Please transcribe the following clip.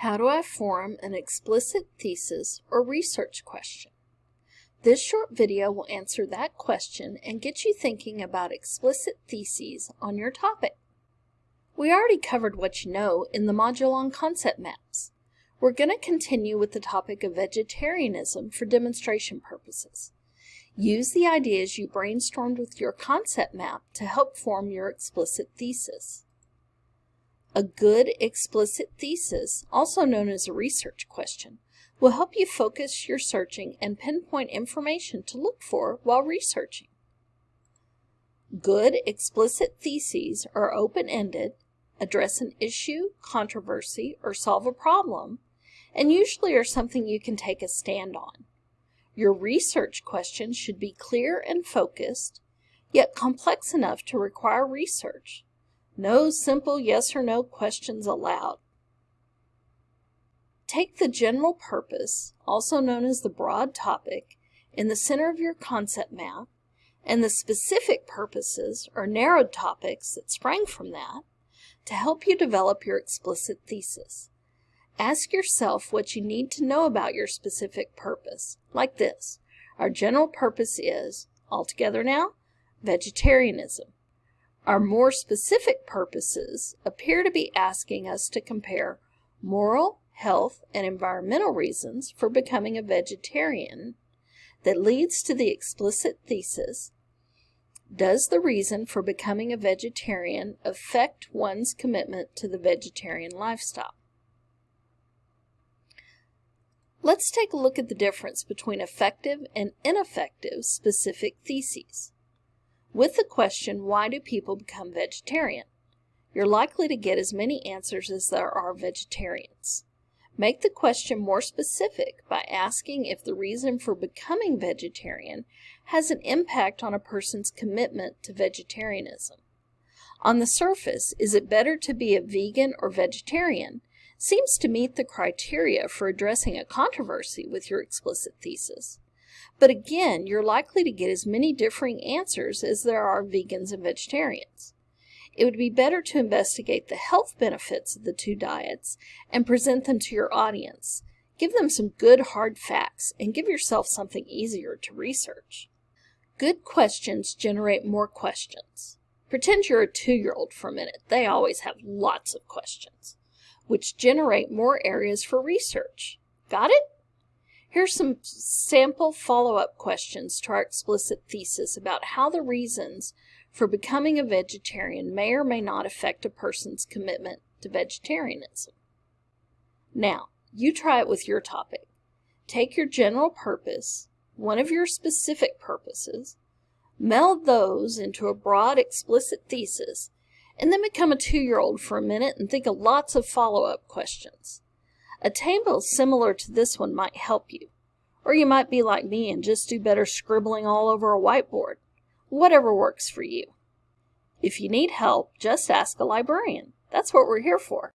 How do I form an explicit thesis or research question? This short video will answer that question and get you thinking about explicit theses on your topic. We already covered what you know in the module on concept maps. We're going to continue with the topic of vegetarianism for demonstration purposes. Use the ideas you brainstormed with your concept map to help form your explicit thesis. A good explicit thesis, also known as a research question, will help you focus your searching and pinpoint information to look for while researching. Good explicit theses are open-ended, address an issue, controversy, or solve a problem, and usually are something you can take a stand on. Your research question should be clear and focused, yet complex enough to require research, no simple yes or no questions allowed. Take the general purpose, also known as the broad topic, in the center of your concept map, and the specific purposes or narrowed topics that sprang from that to help you develop your explicit thesis. Ask yourself what you need to know about your specific purpose, like this. Our general purpose is, altogether now, vegetarianism. Our more specific purposes appear to be asking us to compare moral, health, and environmental reasons for becoming a vegetarian that leads to the explicit thesis, does the reason for becoming a vegetarian affect one's commitment to the vegetarian lifestyle? Let's take a look at the difference between effective and ineffective specific theses. With the question, why do people become vegetarian? You're likely to get as many answers as there are vegetarians. Make the question more specific by asking if the reason for becoming vegetarian has an impact on a person's commitment to vegetarianism. On the surface, is it better to be a vegan or vegetarian? Seems to meet the criteria for addressing a controversy with your explicit thesis. But again, you're likely to get as many differing answers as there are vegans and vegetarians. It would be better to investigate the health benefits of the two diets and present them to your audience. Give them some good hard facts and give yourself something easier to research. Good questions generate more questions. Pretend you're a two-year-old for a minute. They always have lots of questions, which generate more areas for research. Got it? Here's some sample follow-up questions to our explicit thesis about how the reasons for becoming a vegetarian may or may not affect a person's commitment to vegetarianism. Now, you try it with your topic. Take your general purpose, one of your specific purposes, meld those into a broad explicit thesis, and then become a two-year-old for a minute and think of lots of follow-up questions. A table similar to this one might help you. Or you might be like me and just do better scribbling all over a whiteboard. Whatever works for you. If you need help, just ask a librarian. That's what we're here for.